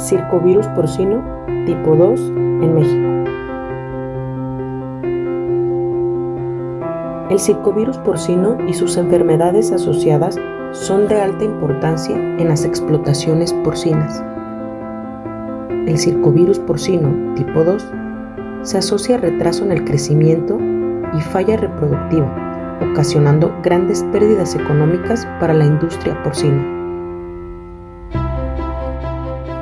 Circovirus porcino tipo 2 en México. El circovirus porcino y sus enfermedades asociadas son de alta importancia en las explotaciones porcinas. El circovirus porcino tipo 2 se asocia a retraso en el crecimiento y falla reproductiva, ocasionando grandes pérdidas económicas para la industria porcina.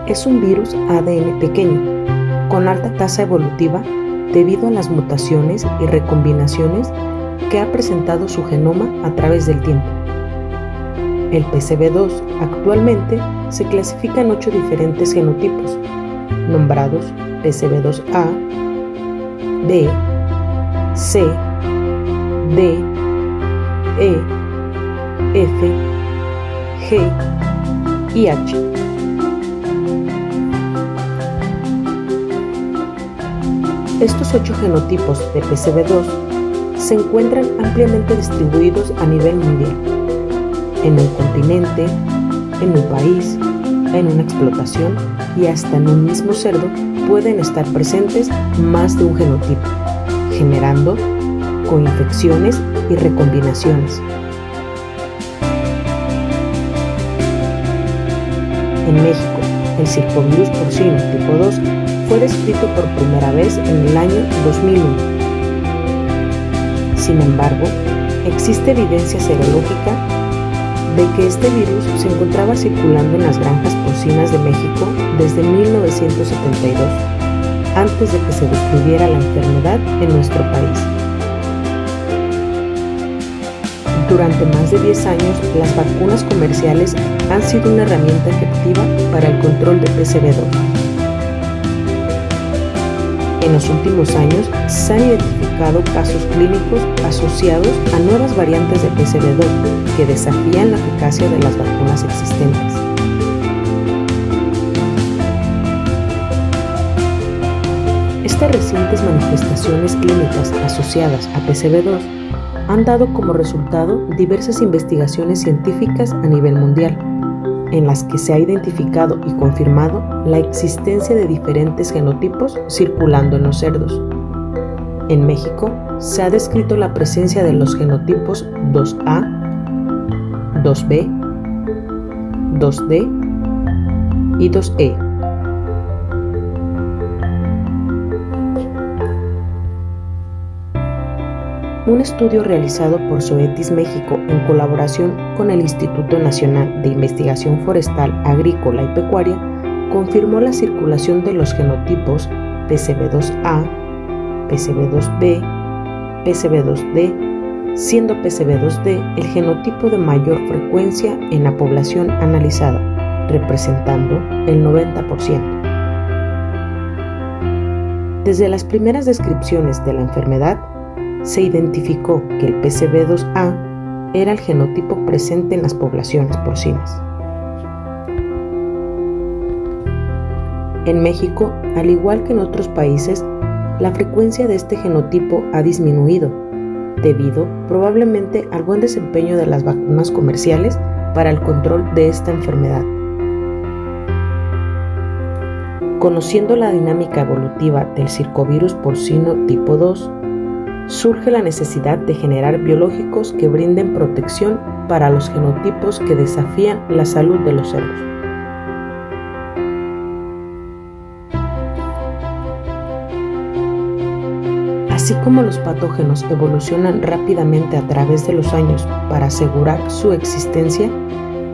Es un virus ADN pequeño, con alta tasa evolutiva debido a las mutaciones y recombinaciones que ha presentado su genoma a través del tiempo. El PCB2 actualmente se clasifica en ocho diferentes genotipos, nombrados PCB2A, B, C, D, E, F, G y H. Estos ocho genotipos de PCB2 se encuentran ampliamente distribuidos a nivel mundial, en un continente, en un país, en una explotación y hasta en un mismo cerdo pueden estar presentes más de un genotipo, generando coinfecciones y recombinaciones. En México, el circovirus porcino tipo 2 fue descrito por primera vez en el año 2001 sin embargo, existe evidencia serológica de que este virus se encontraba circulando en las granjas porcinas de México desde 1972, antes de que se descubriera la enfermedad en nuestro país. Durante más de 10 años, las vacunas comerciales han sido una herramienta efectiva para el control de PCV2 en los últimos años se han identificado casos clínicos asociados a nuevas variantes de PCV2 que desafían la eficacia de las vacunas existentes. Estas recientes manifestaciones clínicas asociadas a PCV2 han dado como resultado diversas investigaciones científicas a nivel mundial, en las que se ha identificado y confirmado la existencia de diferentes genotipos circulando en los cerdos. En México se ha descrito la presencia de los genotipos 2A, 2B, 2D y 2E Un estudio realizado por Zoetis México en colaboración con el Instituto Nacional de Investigación Forestal, Agrícola y Pecuaria confirmó la circulación de los genotipos PCB2A, PCB2B, PCB2D, siendo PCB2D el genotipo de mayor frecuencia en la población analizada, representando el 90%. Desde las primeras descripciones de la enfermedad, se identificó que el PCB2A era el genotipo presente en las poblaciones porcinas. En México, al igual que en otros países, la frecuencia de este genotipo ha disminuido, debido probablemente al buen desempeño de las vacunas comerciales para el control de esta enfermedad. Conociendo la dinámica evolutiva del circovirus porcino tipo 2, surge la necesidad de generar biológicos que brinden protección para los genotipos que desafían la salud de los cerdos. Así como los patógenos evolucionan rápidamente a través de los años para asegurar su existencia,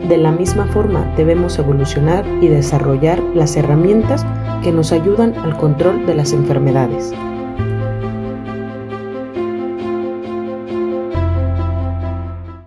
de la misma forma debemos evolucionar y desarrollar las herramientas que nos ayudan al control de las enfermedades.